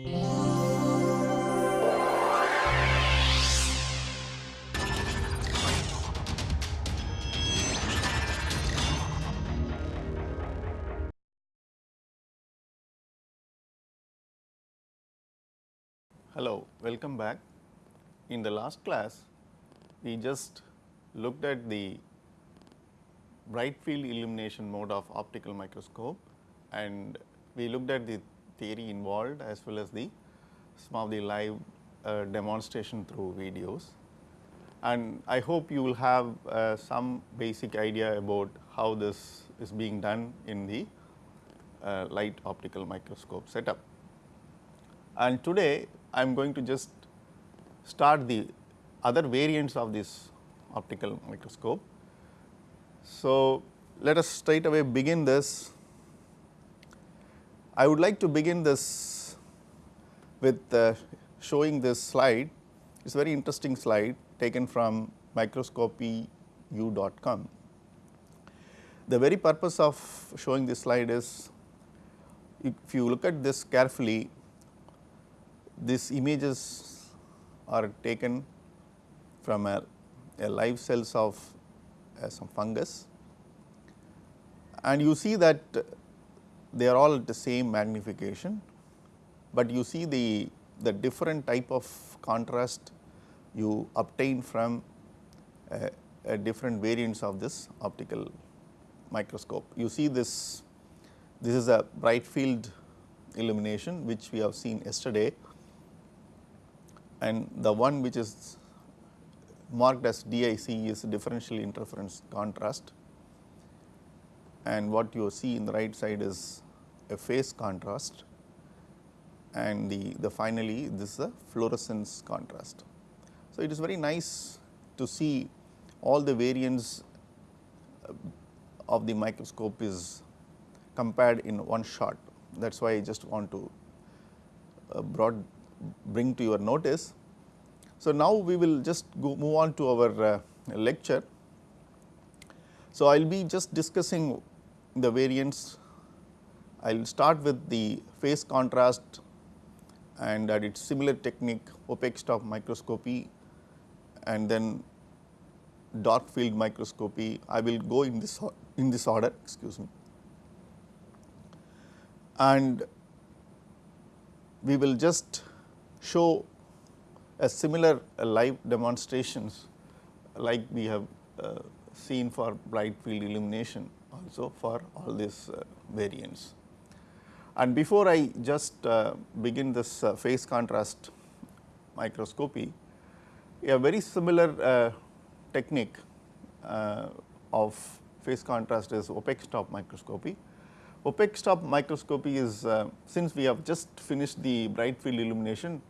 Hello, welcome back. In the last class, we just looked at the bright field illumination mode of optical microscope and we looked at the theory involved as well as the some of the live uh, demonstration through videos. And I hope you will have uh, some basic idea about how this is being done in the uh, light optical microscope setup. And today I am going to just start the other variants of this optical microscope. So, let us straight away begin this. I would like to begin this with uh, showing this slide. It is a very interesting slide taken from microscopyu.com. The very purpose of showing this slide is if you look at this carefully these images are taken from a, a live cells of uh, some fungus and you see that they are all at the same magnification, but you see the, the different type of contrast you obtain from uh, different variants of this optical microscope. You see this, this is a bright field illumination which we have seen yesterday and the one which is marked as DIC is differential interference contrast and what you see in the right side is a phase contrast and the, the finally this is a fluorescence contrast. So, it is very nice to see all the variants uh, of the microscope is compared in one shot that is why I just want to uh, broad bring to your notice. So, now we will just go move on to our uh, lecture. So, I will be just discussing the variants. I will start with the phase contrast and at its similar technique opaque stop microscopy and then dark field microscopy. I will go in this in this order excuse me and we will just show a similar uh, live demonstrations like we have uh, seen for bright field illumination also for all these uh, variants. And before I just uh, begin this uh, phase contrast microscopy, a very similar uh, technique of phase contrast is opaque stop microscopy. Opaque stop microscopy is since we have just finished the bright field illumination,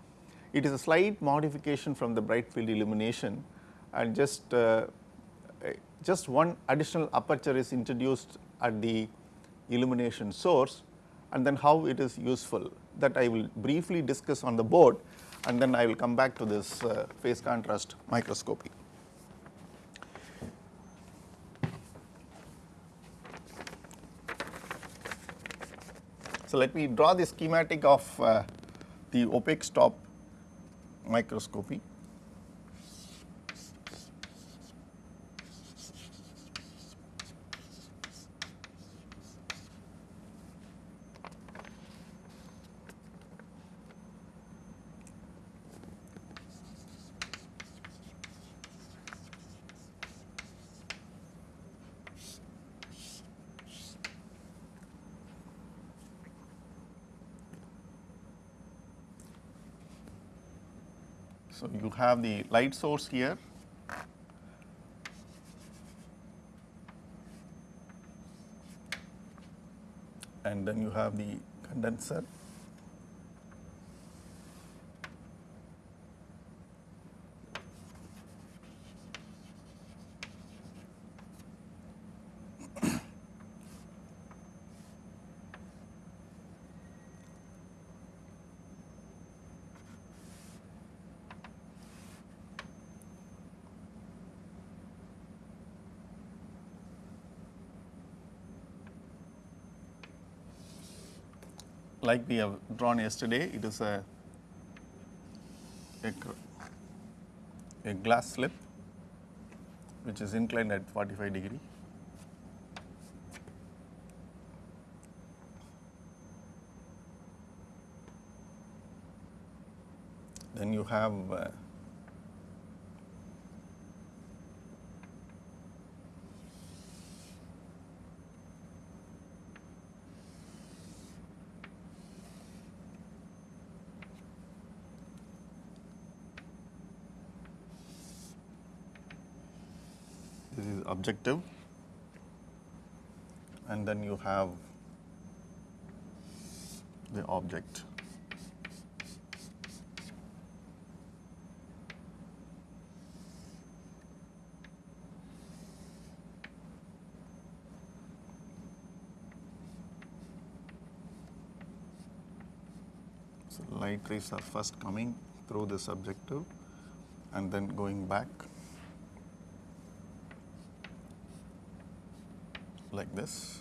it is a slight modification from the bright field illumination and just uh, just one additional aperture is introduced at the illumination source and then how it is useful that I will briefly discuss on the board and then I will come back to this uh, phase contrast microscopy. So, let me draw the schematic of uh, the opaque stop microscopy. So, you have the light source here. And then you have the condenser like we have drawn yesterday, it is a, a, a glass slip which is inclined at 45 degree. Then you have uh, this is objective and then you have the object. So, light rays are first coming through this objective and then going back like this.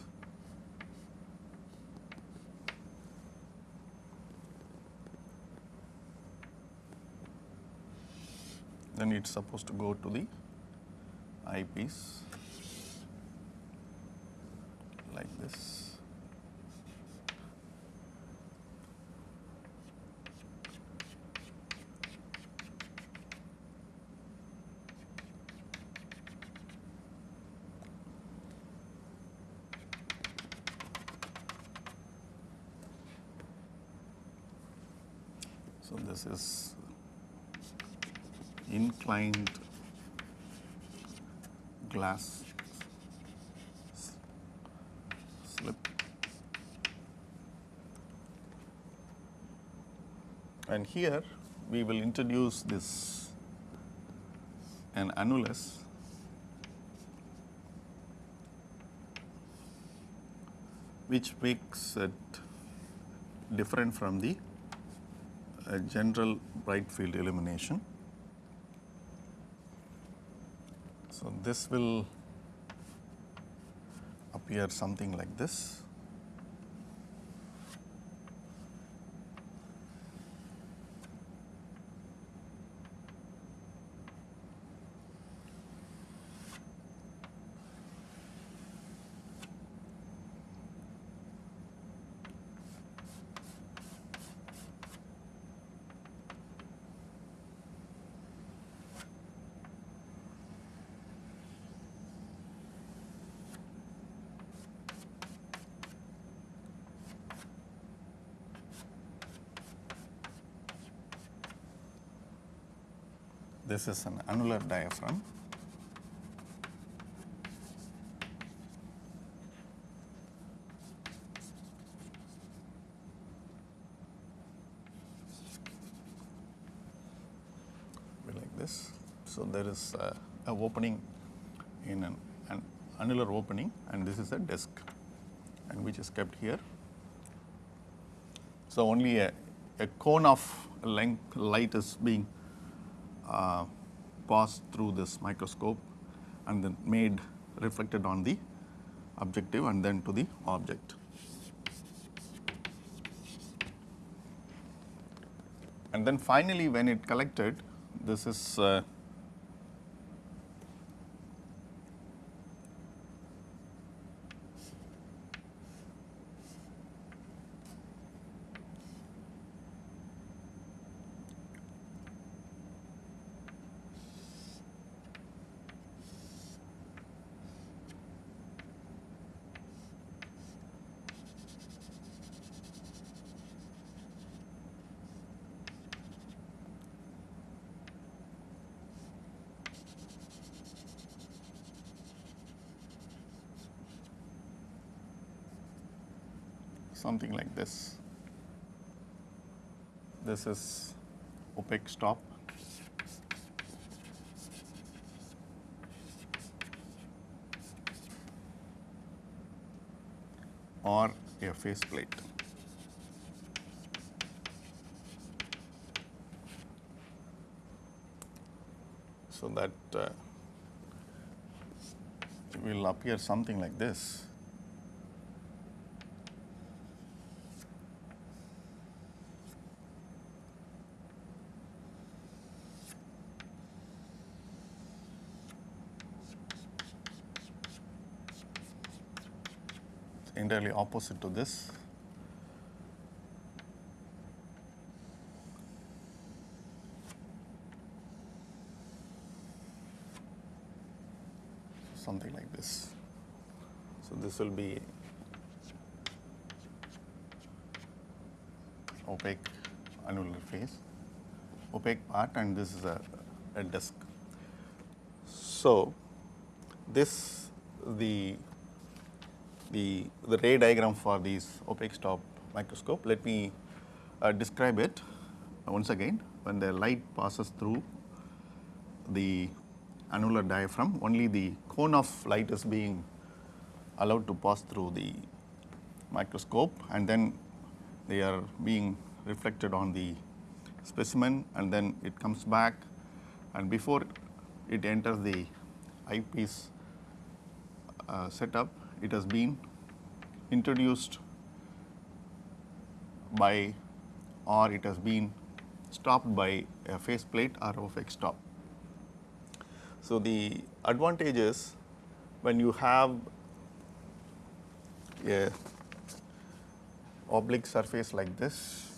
Then it's supposed to go to the eyepiece like this. So, this is glass slip and here we will introduce this an annulus which makes it different from the a general bright field illumination. So, this will appear something like this. This is an annular diaphragm. Like this. So, there is a, a opening in an, an annular opening and this is a disc and which is kept here. So, only a, a cone of length light is being uh, passed through this microscope and then made reflected on the objective and then to the object. And then finally, when it collected, this is uh, something like this. This is opaque stop. or a phase plate. So that uh, will appear something like this. Entirely opposite to this. Something like this. So, this will be opaque annular face, opaque part and this is a, a disk. So, this the the, the ray diagram for this opaque stop microscope. Let me uh, describe it once again. When the light passes through the annular diaphragm, only the cone of light is being allowed to pass through the microscope and then they are being reflected on the specimen and then it comes back and before it enters the eyepiece uh, setup, it has been introduced by or it has been stopped by a phase plate or X stop. So, the advantage is when you have a oblique surface like this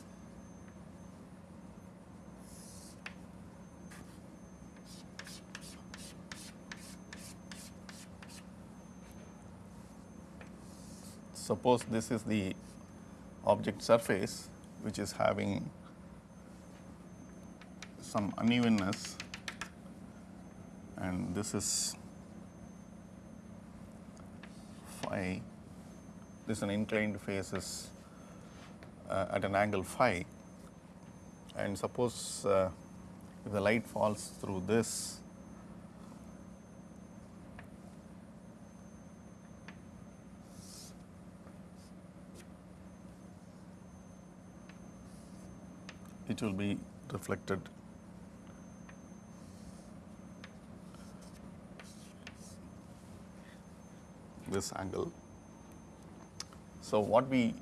suppose this is the object surface which is having some unevenness and this is phi, this is an inclined face is uh, at an angle phi. And suppose uh, if the light falls through this it will be reflected this angle. So, what we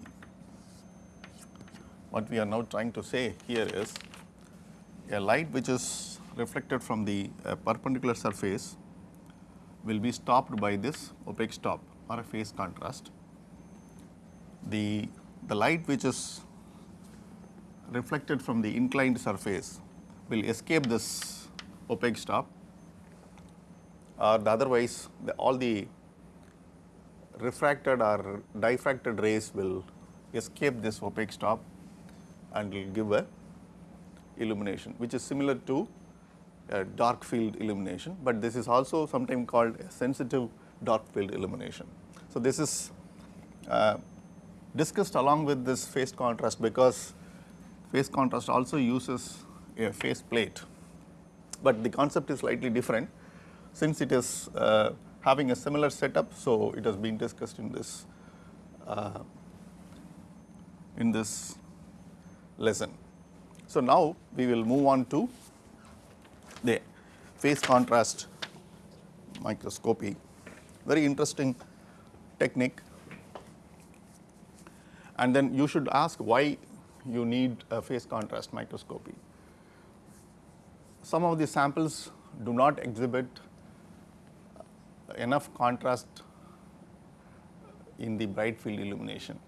what we are now trying to say here is a light which is reflected from the uh, perpendicular surface will be stopped by this opaque stop or a phase contrast. The, the light which is reflected from the inclined surface will escape this opaque stop or the otherwise the, all the refracted or diffracted rays will escape this opaque stop and will give a illumination which is similar to a dark field illumination, but this is also sometimes called a sensitive dark field illumination. So, this is uh, discussed along with this phase contrast because Phase contrast also uses a phase plate, but the concept is slightly different since it is uh, having a similar setup. So, it has been discussed in this uh, in this lesson. So, now we will move on to the phase contrast microscopy, very interesting technique and then you should ask why you need a phase contrast microscopy. Some of the samples do not exhibit enough contrast in the bright field illumination,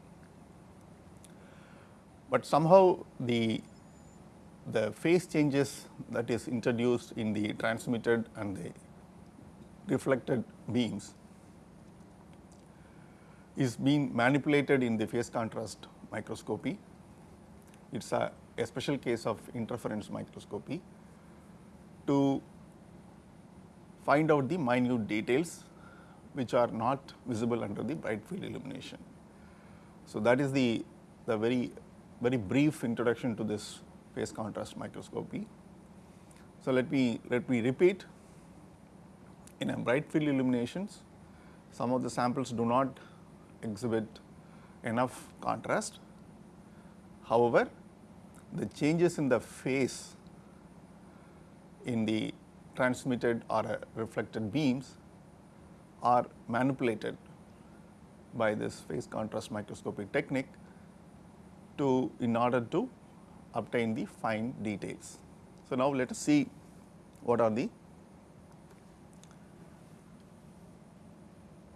but somehow the the phase changes that is introduced in the transmitted and the reflected beams is being manipulated in the phase contrast microscopy it is a, a special case of interference microscopy to find out the minute details which are not visible under the bright field illumination. So, that is the, the very very brief introduction to this phase contrast microscopy. So, let me let me repeat in a bright field illuminations some of the samples do not exhibit enough contrast. However, the changes in the phase in the transmitted or reflected beams are manipulated by this phase contrast microscopy technique to in order to obtain the fine details. So, now let us see what are the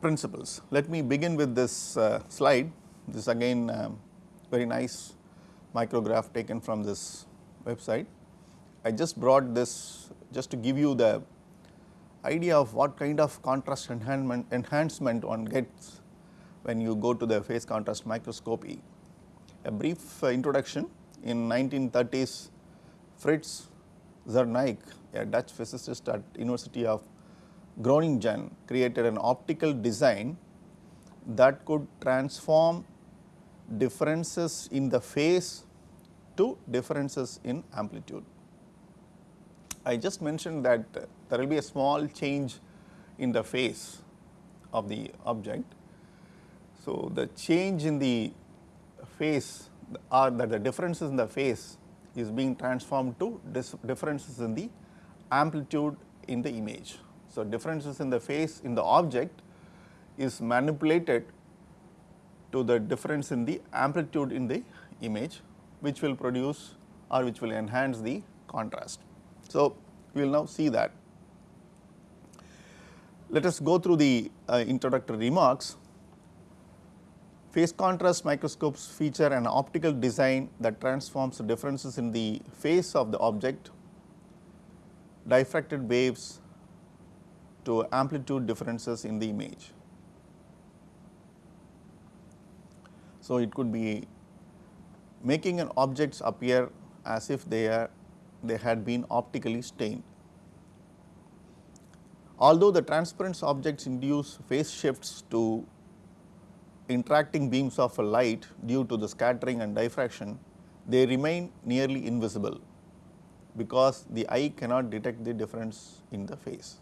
principles. Let me begin with this uh, slide. This is again um, very nice micrograph taken from this website. I just brought this just to give you the idea of what kind of contrast enhancement, enhancement one gets when you go to the phase contrast microscopy. A brief introduction in 1930s Fritz Zernike, a Dutch physicist at University of Groningen created an optical design that could transform differences in the phase to differences in amplitude. I just mentioned that there will be a small change in the phase of the object. So, the change in the phase or that the differences in the phase is being transformed to differences in the amplitude in the image. So, differences in the phase in the object is manipulated to the difference in the amplitude in the image which will produce or which will enhance the contrast. So, we will now see that. Let us go through the uh, introductory remarks. Phase contrast microscopes feature an optical design that transforms differences in the phase of the object, diffracted waves to amplitude differences in the image. So, it could be making an objects appear as if they are they had been optically stained. Although the transparent objects induce phase shifts to interacting beams of a light due to the scattering and diffraction, they remain nearly invisible because the eye cannot detect the difference in the phase.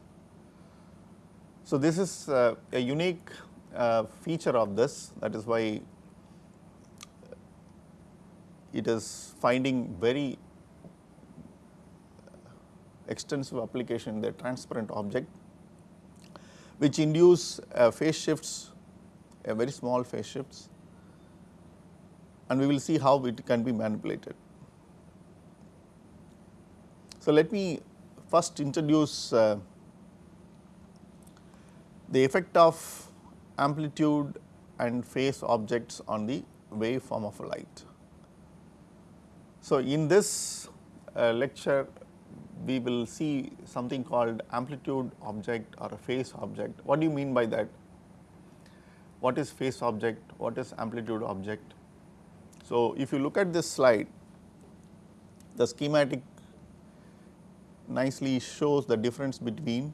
So, this is uh, a unique uh, feature of this that is why it is finding very extensive application in the transparent object which induce uh, phase shifts a very small phase shifts and we will see how it can be manipulated. So, let me first introduce uh, the effect of amplitude and phase objects on the waveform of light. So, in this uh, lecture we will see something called amplitude object or a phase object. What do you mean by that? What is phase object? What is amplitude object? So, if you look at this slide, the schematic nicely shows the difference between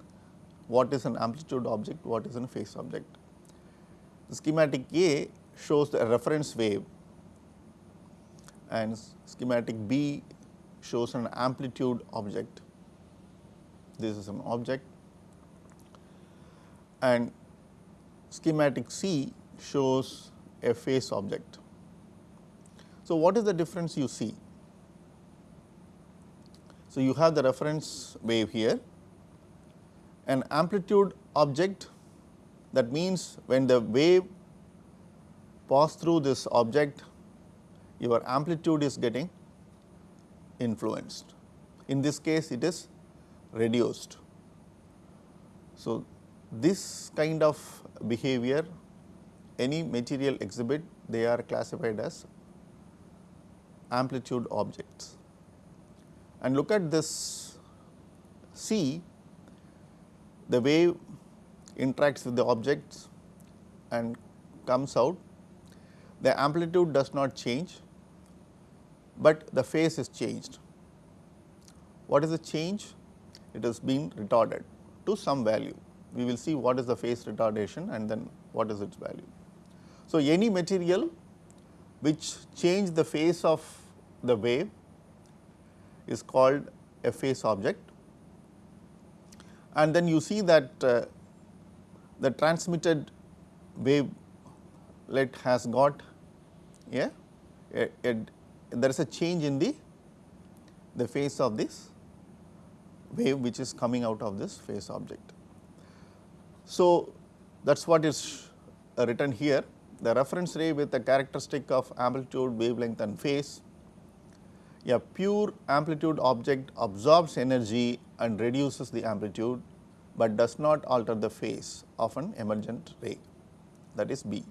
what is an amplitude object, what is a phase object. The schematic A shows the reference wave and schematic B shows an amplitude object. This is an object and schematic C shows a phase object. So, what is the difference you see? So, you have the reference wave here an amplitude object that means when the wave pass through this object your amplitude is getting influenced. In this case it is reduced. So, this kind of behavior any material exhibit they are classified as amplitude objects. And look at this C the wave interacts with the objects and comes out, the amplitude does not change, but the phase is changed. What is the change? It has been retarded to some value. We will see what is the phase retardation and then what is its value. So, any material which change the phase of the wave is called a phase object and then you see that uh, the transmitted wavelet has got a, a, there is a change in the the phase of this wave which is coming out of this phase object. So, that is what is written here the reference ray with the characteristic of amplitude, wavelength and phase. A pure amplitude object absorbs energy and reduces the amplitude but does not alter the phase of an emergent ray that is B.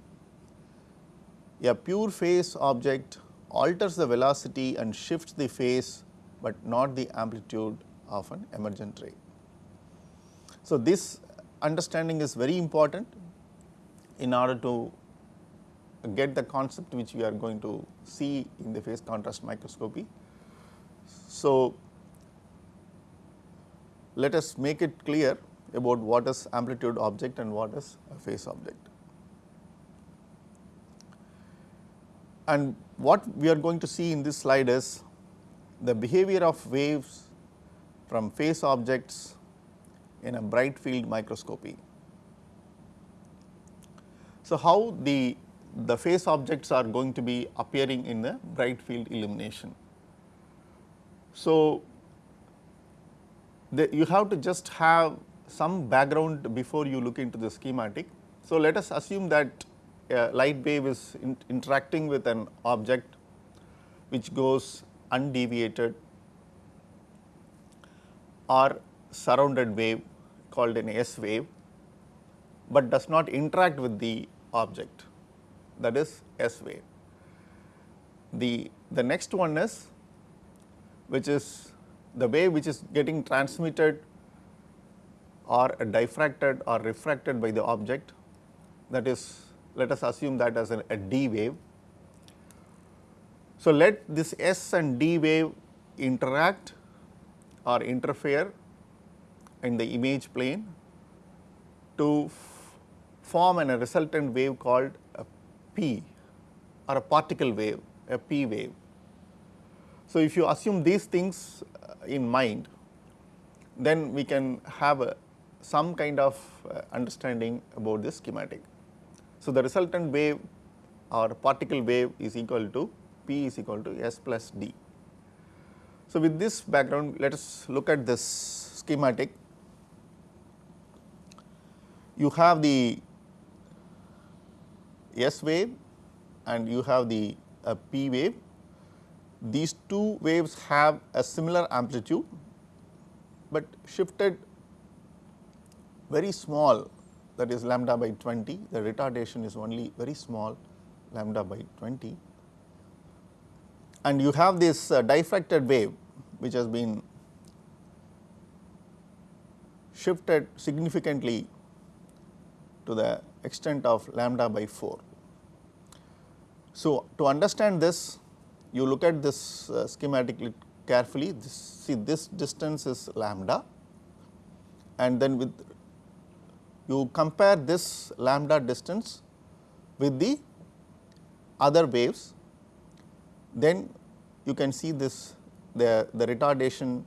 A pure phase object alters the velocity and shifts the phase, but not the amplitude of an emergent ray. So, this understanding is very important in order to get the concept which we are going to see in the phase contrast microscopy. So, let us make it clear about what is amplitude object and what is a phase object. And what we are going to see in this slide is the behavior of waves from phase objects in a bright field microscopy. So, how the, the phase objects are going to be appearing in the bright field illumination. So, the, you have to just have some background before you look into the schematic. So, let us assume that a light wave is in interacting with an object which goes undeviated or surrounded wave called an S wave, but does not interact with the object that is S wave. The, the next one is which is the wave which is getting transmitted or diffracted or refracted by the object that is let us assume that as a, D wave. So, let this S and D wave interact or interfere in the image plane to form an, a resultant wave called a P or a particle wave, a P wave. So, if you assume these things uh, in mind, then we can have a, some kind of uh, understanding about this schematic. So, the resultant wave or particle wave is equal to P is equal to S plus D. So, with this background let us look at this schematic. You have the S wave and you have the uh, P wave. These two waves have a similar amplitude, but shifted very small that is lambda by 20, the retardation is only very small lambda by 20 and you have this uh, diffracted wave which has been shifted significantly to the extent of lambda by 4. So, to understand this you look at this uh, schematically carefully. This, see this distance is lambda. And then with you compare this lambda distance with the other waves, then you can see this the, the retardation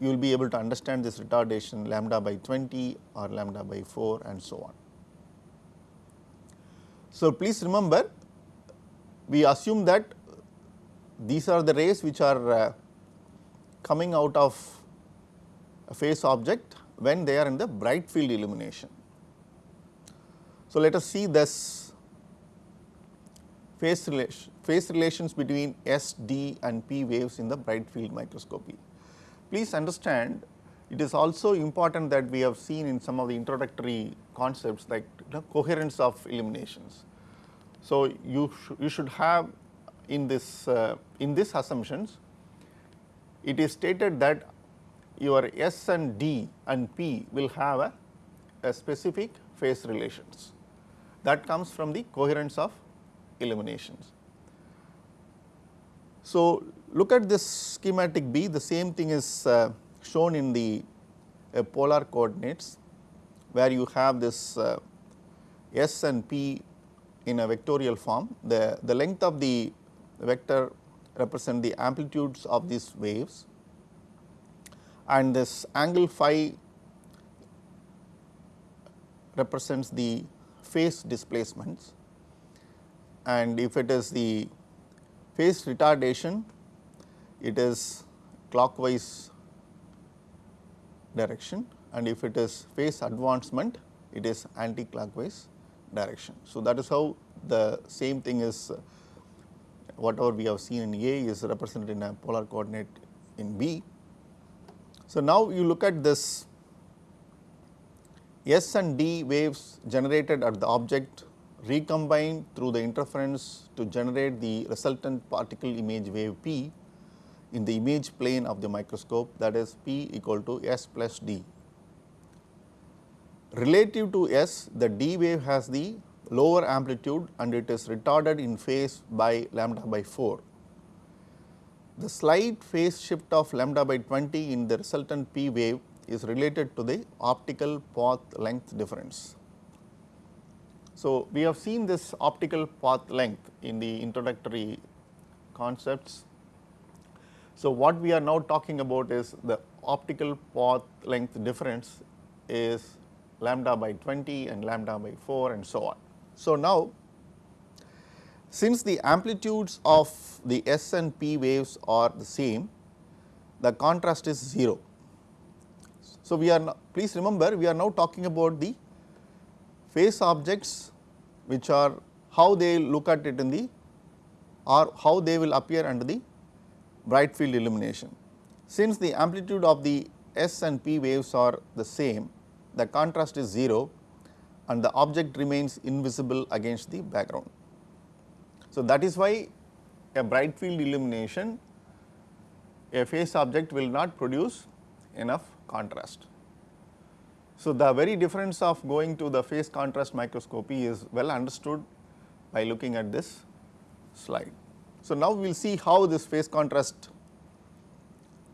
you will be able to understand this retardation lambda by 20 or lambda by 4 and so on. So, please remember we assume that these are the rays which are uh, coming out of a phase object when they are in the bright field illumination. So, let us see this phase, relation, phase relations between S, D and P waves in the bright field microscopy. Please understand it is also important that we have seen in some of the introductory concepts like know, coherence of illuminations. So, you, sh you should have in this uh, in this assumptions it is stated that your S and D and P will have a, a specific phase relations. That comes from the coherence of illuminations. So, look at this schematic B. The same thing is uh, shown in the uh, polar coordinates where you have this uh, S and P in a vectorial form. The, the length of the vector represent the amplitudes of these waves and this angle phi represents the phase displacements. And if it is the phase retardation it is clockwise direction. And if it is phase advancement it is anti-clockwise direction. So, that is how the same thing is whatever we have seen in A is represented in a polar coordinate in B so, now you look at this S and D waves generated at the object recombine through the interference to generate the resultant particle image wave P in the image plane of the microscope that is P equal to S plus D. Relative to S, the D wave has the lower amplitude and it is retarded in phase by lambda by 4. The slight phase shift of lambda by 20 in the resultant P wave is related to the optical path length difference. So, we have seen this optical path length in the introductory concepts. So, what we are now talking about is the optical path length difference is lambda by 20 and lambda by 4 and so on. So, now since the amplitudes of the S and P waves are the same, the contrast is 0. So, we are please remember we are now talking about the phase objects which are how they look at it in the or how they will appear under the bright field illumination. Since the amplitude of the S and P waves are the same, the contrast is 0 and the object remains invisible against the background. So, that is why a bright field illumination a phase object will not produce enough contrast. So, the very difference of going to the phase contrast microscopy is well understood by looking at this slide. So, now we will see how this phase contrast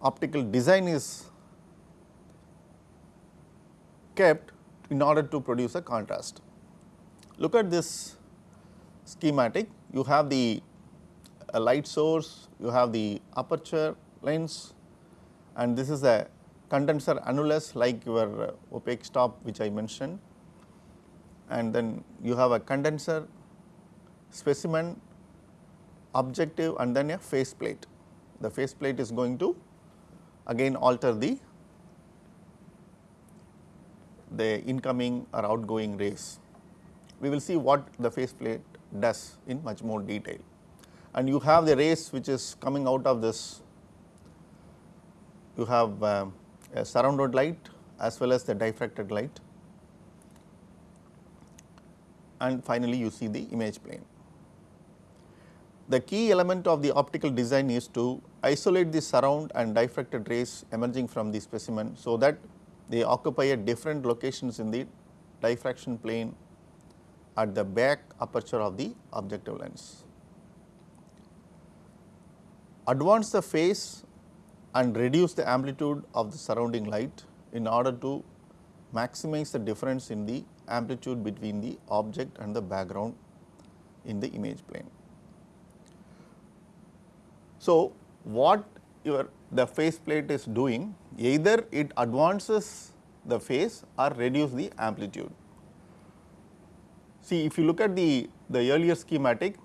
optical design is kept in order to produce a contrast. Look at this schematic, you have the light source, you have the aperture lens and this is a condenser annulus like your uh, opaque stop which I mentioned and then you have a condenser specimen objective and then a phase plate. The phase plate is going to again alter the the incoming or outgoing rays. We will see what the phase plate does in much more detail. And you have the rays which is coming out of this, you have uh, a surrounded light as well as the diffracted light and finally you see the image plane. The key element of the optical design is to isolate the surround and diffracted rays emerging from the specimen, so that they occupy at different locations in the diffraction plane at the back aperture of the objective lens. Advance the phase and reduce the amplitude of the surrounding light in order to maximize the difference in the amplitude between the object and the background in the image plane. So, what your the phase plate is doing either it advances the phase or reduce the amplitude. See if you look at the, the earlier schematic,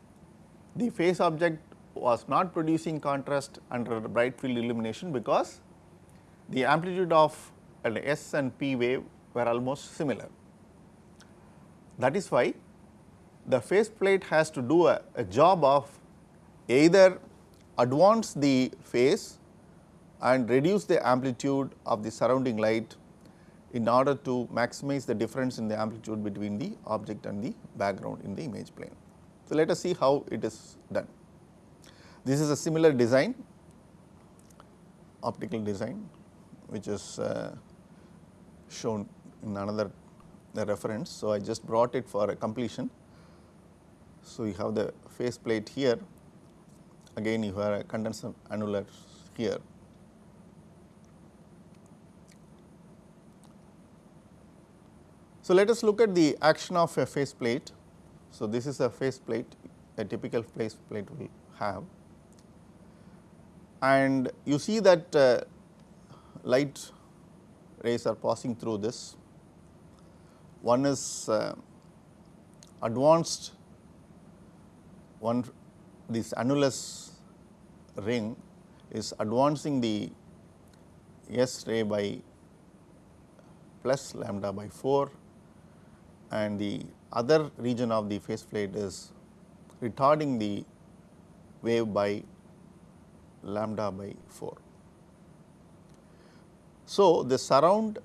the phase object was not producing contrast under bright field illumination because the amplitude of an S and P wave were almost similar. That is why the phase plate has to do a, a job of either advance the phase and reduce the amplitude of the surrounding light in order to maximize the difference in the amplitude between the object and the background in the image plane. So, let us see how it is done. This is a similar design optical design which is uh, shown in another reference. So, I just brought it for a completion. So, you have the phase plate here again you have a condenser annular here So, let us look at the action of a phase plate. So, this is a phase plate a typical phase plate will have and you see that uh, light rays are passing through this. One is uh, advanced one this annulus ring is advancing the S ray by plus lambda by 4 and the other region of the phase plate is retarding the wave by lambda by 4. So, the surround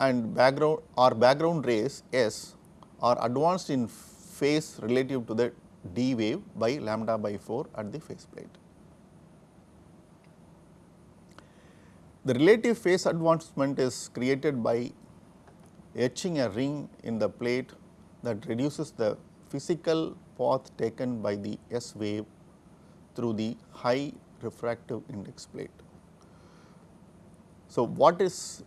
and background or background rays S are advanced in phase relative to the d wave by lambda by 4 at the phase plate. The relative phase advancement is created by etching a ring in the plate that reduces the physical path taken by the S wave through the high refractive index plate. So, what is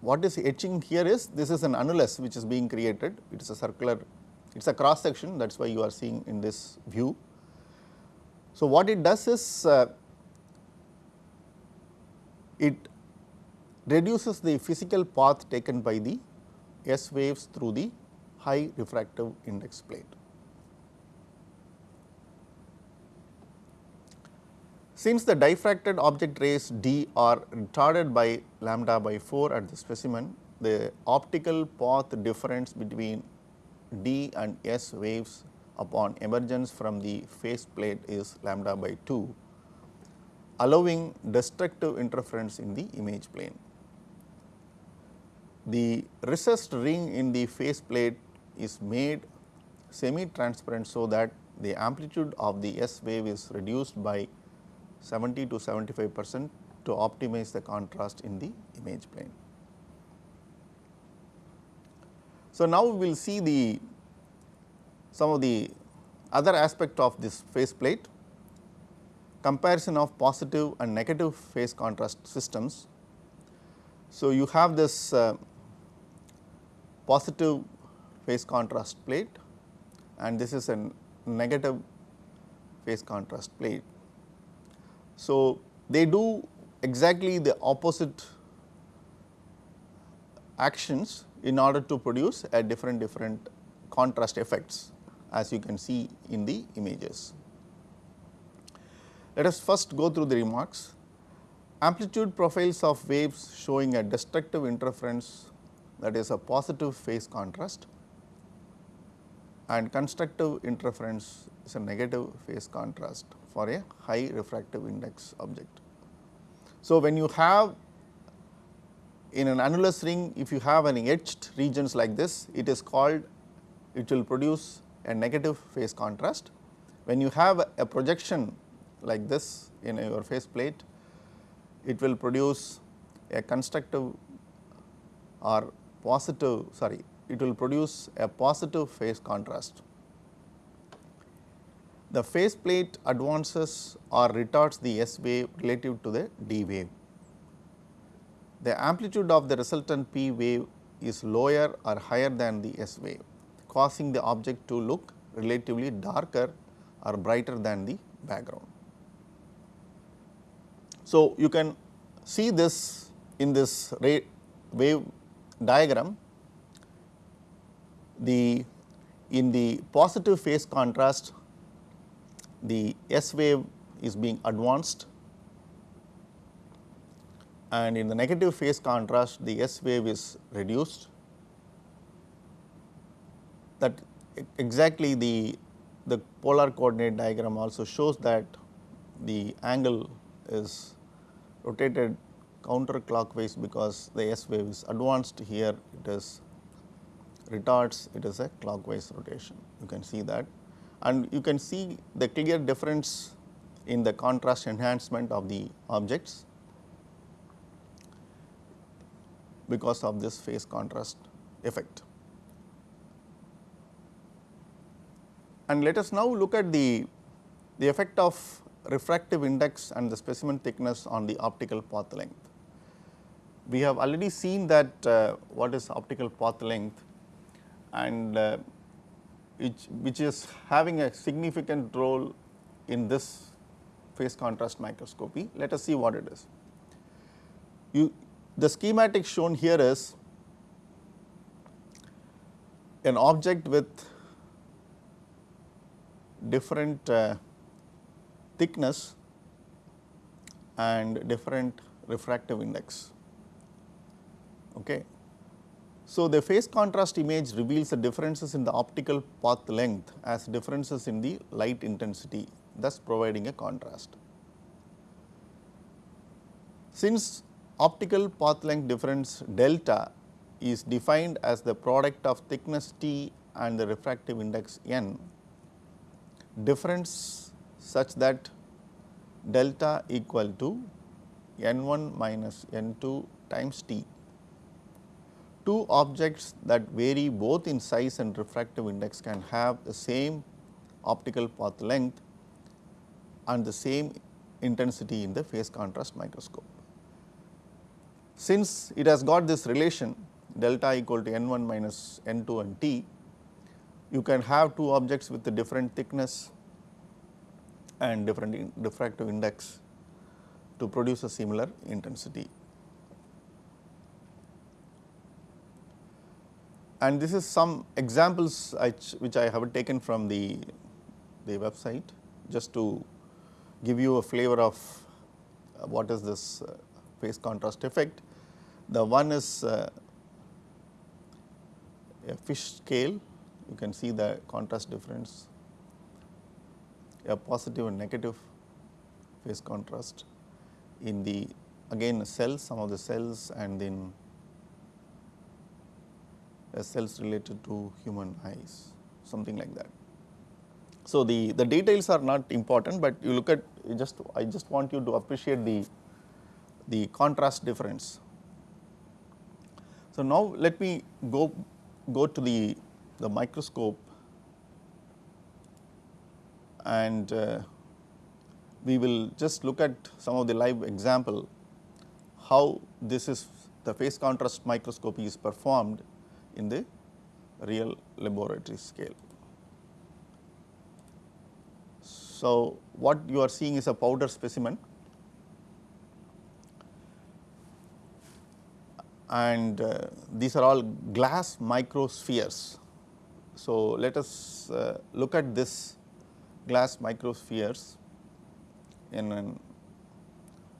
what is etching here is this is an annulus which is being created it is a circular it is a cross section that is why you are seeing in this view. So, what it does is uh, it reduces the physical path taken by the S waves through the high refractive index plate. Since the diffracted object rays d are retarded by lambda by 4 at the specimen, the optical path difference between d and s waves upon emergence from the phase plate is lambda by 2, allowing destructive interference in the image plane. The recessed ring in the phase plate is made semi transparent so that the amplitude of the S wave is reduced by 70 to 75 percent to optimize the contrast in the image plane. So, now we will see the some of the other aspect of this phase plate comparison of positive and negative phase contrast systems. So, you have this uh, positive phase contrast plate and this is a negative phase contrast plate. So, they do exactly the opposite actions in order to produce a different different contrast effects as you can see in the images. Let us first go through the remarks. Amplitude profiles of waves showing a destructive interference that is a positive phase contrast and constructive interference is a negative phase contrast for a high refractive index object. So, when you have in an annulus ring if you have an etched regions like this it is called it will produce a negative phase contrast. When you have a projection like this in your phase plate it will produce a constructive or positive sorry it will produce a positive phase contrast. The phase plate advances or retards the S wave relative to the D wave. The amplitude of the resultant P wave is lower or higher than the S wave, causing the object to look relatively darker or brighter than the background. So, you can see this in this wave diagram the in the positive phase contrast the S wave is being advanced and in the negative phase contrast the S wave is reduced. That exactly the the polar coordinate diagram also shows that the angle is rotated counterclockwise because the S wave is advanced here it is retards it is a clockwise rotation you can see that and you can see the clear difference in the contrast enhancement of the objects because of this phase contrast effect. And let us now look at the, the effect of refractive index and the specimen thickness on the optical path length. We have already seen that uh, what is optical path length and uh, which, which is having a significant role in this phase contrast microscopy. Let us see what it is. You, the schematic shown here is an object with different uh, thickness and different refractive index. Okay. So, the phase contrast image reveals the differences in the optical path length as differences in the light intensity thus providing a contrast. Since optical path length difference delta is defined as the product of thickness T and the refractive index n difference such that delta equal to n 1 minus n 2 times T. Two objects that vary both in size and refractive index can have the same optical path length and the same intensity in the phase contrast microscope. Since it has got this relation delta equal to n 1 minus n 2 and t, you can have two objects with a different thickness and different in refractive index to produce a similar intensity. And this is some examples which I have taken from the, the website just to give you a flavor of uh, what is this uh, phase contrast effect. The one is uh, a fish scale, you can see the contrast difference, a positive and negative phase contrast in the again cells, some of the cells and then cells related to human eyes, something like that. So, the, the details are not important, but you look at just I just want you to appreciate the, the contrast difference. So, now let me go, go to the, the microscope and uh, we will just look at some of the live example how this is the phase contrast microscopy is performed in the real laboratory scale. So, what you are seeing is a powder specimen and uh, these are all glass microspheres. So, let us uh, look at this glass microspheres in an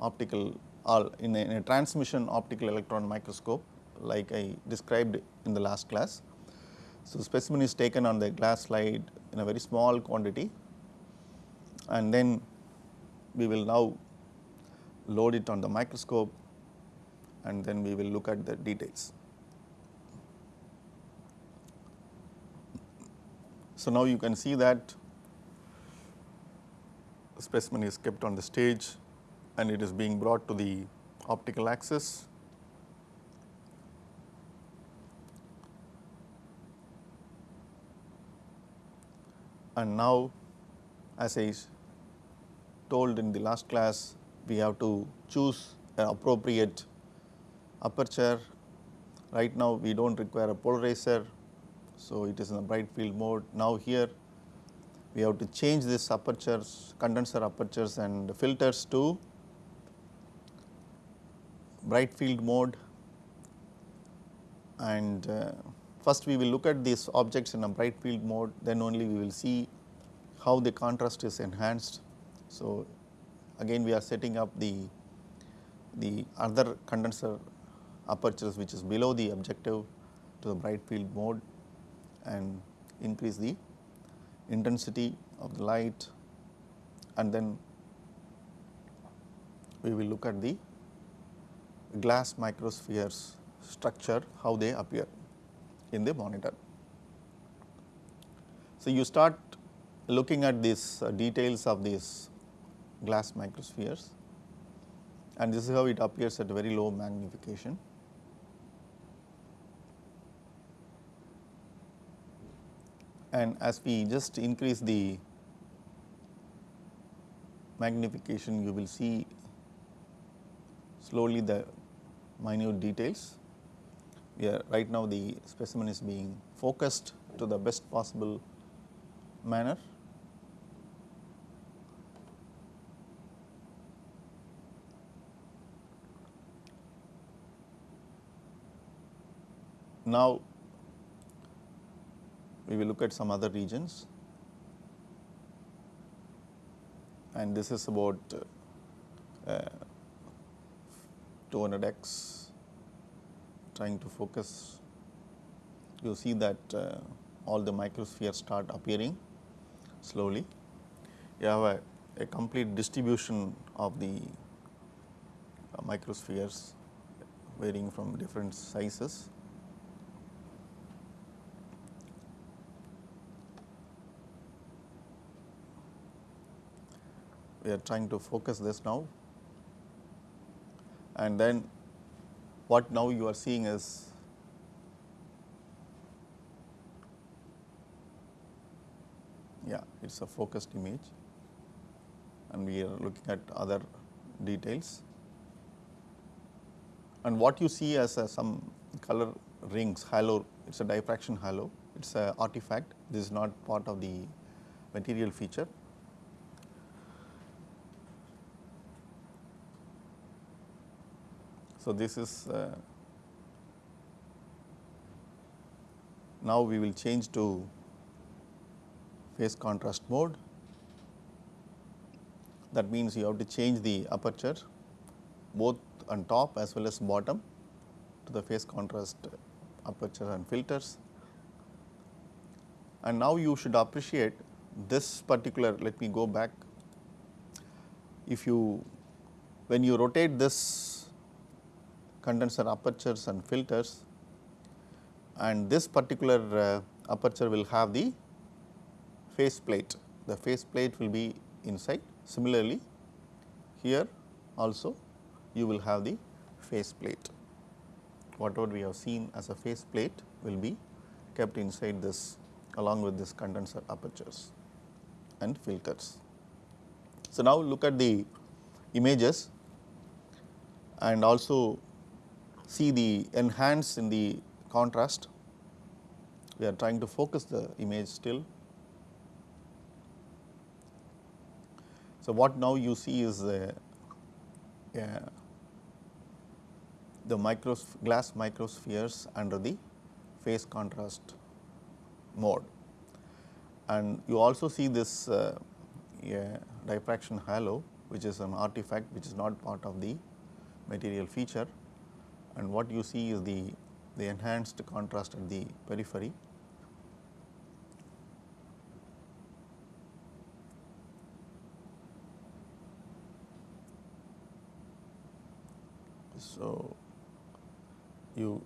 optical or in a, in a transmission optical electron microscope like I described in the last class. So, specimen is taken on the glass slide in a very small quantity and then we will now load it on the microscope and then we will look at the details. So, now you can see that the specimen is kept on the stage and it is being brought to the optical axis and now as I told in the last class we have to choose an appropriate aperture. Right now we do not require a polarizer, so it is in the bright field mode. Now here we have to change this apertures, condenser apertures and filters to bright field mode and uh, first we will look at these objects in a bright field mode. Then only we will see how the contrast is enhanced. So, again we are setting up the, the other condenser apertures which is below the objective to the bright field mode and increase the intensity of the light. And then we will look at the glass microspheres structure how they appear in the monitor. So, you start looking at these uh, details of these glass microspheres and this is how it appears at very low magnification. And as we just increase the magnification, you will see slowly the minute details. Yeah, right now the specimen is being focused to the best possible manner. Now, we will look at some other regions. And this is about uh, 200x trying to focus, you see that uh, all the microspheres start appearing slowly. You have a, a complete distribution of the uh, microspheres varying from different sizes. We are trying to focus this now and then what now you are seeing is yeah it is a focused image and we are looking at other details. And what you see as a, some color rings halo it is a diffraction halo it is a artifact this is not part of the material feature So, this is uh, now we will change to phase contrast mode. That means you have to change the aperture both on top as well as bottom to the phase contrast aperture and filters. And now you should appreciate this particular, let me go back. If you, when you rotate this condenser apertures and filters and this particular uh, aperture will have the phase plate. The phase plate will be inside. Similarly, here also you will have the phase plate. Whatever we have seen as a phase plate will be kept inside this along with this condenser apertures and filters. So, now look at the images and also see the enhance in the contrast. We are trying to focus the image still. So, what now you see is uh, the micros glass microspheres under the phase contrast mode. And you also see this uh, diffraction halo which is an artifact which is not part of the material feature and what you see is the, the enhanced contrast at the periphery. So, you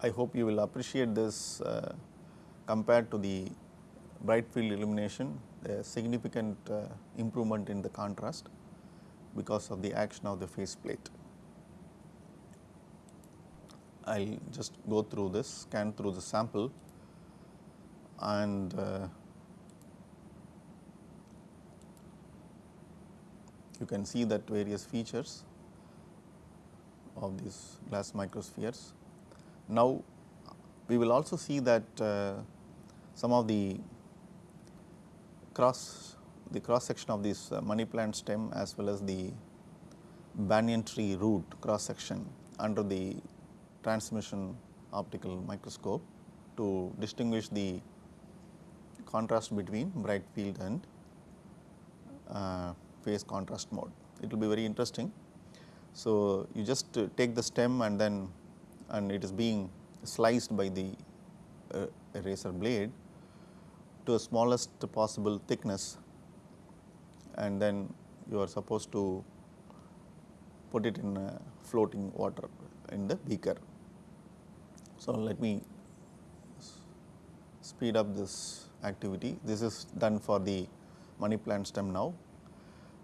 I hope you will appreciate this uh, compared to the bright field illumination a significant uh, improvement in the contrast because of the action of the phase plate. I will just go through this, scan through the sample and uh, you can see that various features of these glass microspheres. Now, we will also see that uh, some of the cross the cross section of this uh, money plant stem as well as the banyan tree root cross section under the transmission optical microscope to distinguish the contrast between bright field and uh, phase contrast mode. It will be very interesting. So, you just uh, take the stem and then and it is being sliced by the uh, eraser blade to the smallest possible thickness and then you are supposed to put it in floating water in the beaker. So, let me speed up this activity. This is done for the money plant stem now.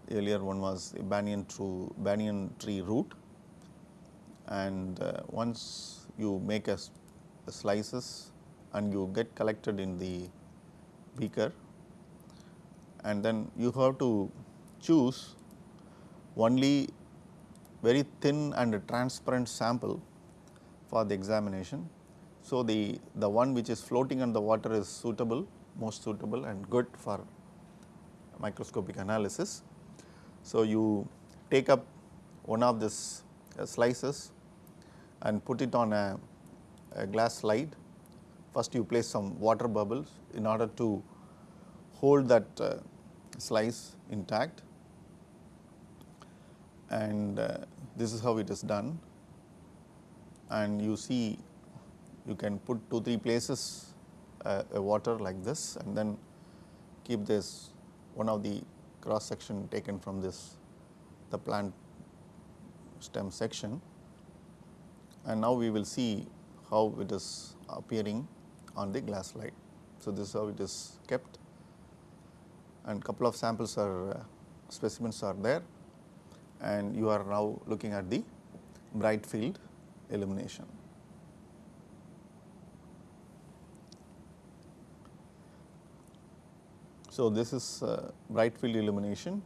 The earlier one was the banyan, true, banyan tree root and uh, once you make a, a slices and you get collected in the beaker and then you have to choose only very thin and transparent sample for the examination. So, the, the one which is floating on the water is suitable, most suitable and good for microscopic analysis. So, you take up one of this uh, slices and put it on a, a glass slide. First you place some water bubbles in order to hold that uh, slice intact and uh, this is how it is done and you see you can put 2 3 places uh, a water like this and then keep this one of the cross section taken from this the plant stem section. And now we will see how it is appearing on the glass slide. So, this is how it is kept. And couple of samples are uh, specimens are there. And you are now looking at the bright field illumination. So, this is uh, bright field illumination.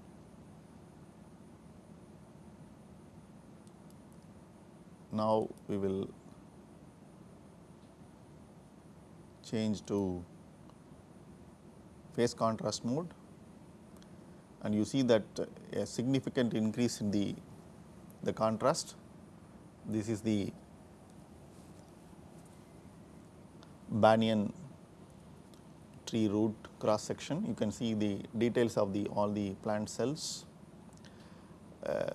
Now, we will change to phase contrast mode and you see that a significant increase in the, the contrast. This is the banyan tree root cross section. You can see the details of the all the plant cells. Uh,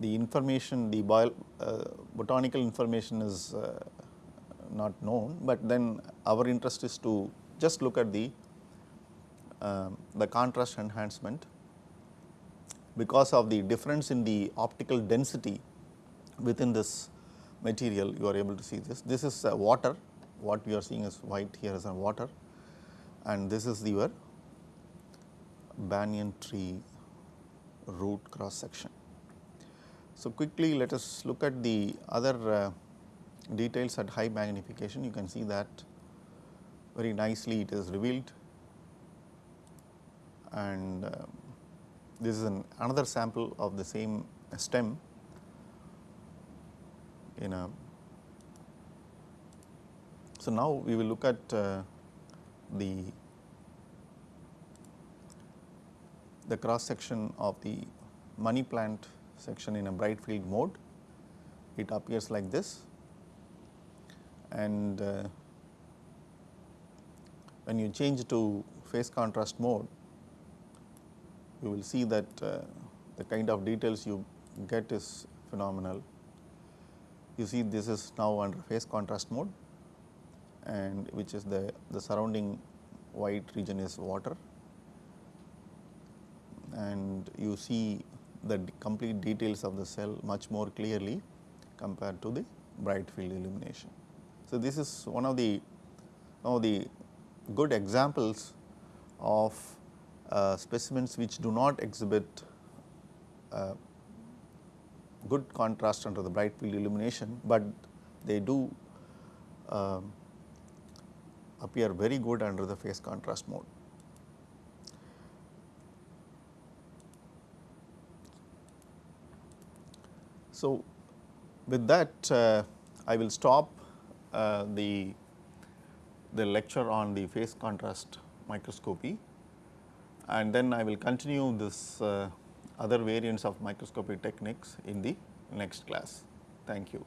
the information, the bio, uh, botanical information is uh, not known, but then our interest is to just look at the uh, the contrast enhancement because of the difference in the optical density within this material you are able to see this. This is uh, water what we are seeing is white here is a water and this is the your banyan tree root cross section. So, quickly let us look at the other uh, details at high magnification you can see that very nicely it is revealed and uh, this is an another sample of the same stem in a so, now we will look at uh, the the cross section of the money plant section in a bright field mode. It appears like this and uh, when you change to phase contrast mode, you will see that uh, the kind of details you get is phenomenal. You see this is now under phase contrast mode and which is the, the surrounding white region is water and you see the complete details of the cell much more clearly compared to the bright field illumination. So, this is one of the one of the good examples of uh, specimens which do not exhibit uh, good contrast under the bright field illumination, but they do uh, appear very good under the phase contrast mode. So, with that uh, I will stop uh, the, the lecture on the phase contrast microscopy and then I will continue this uh, other variants of microscopy techniques in the next class. Thank you.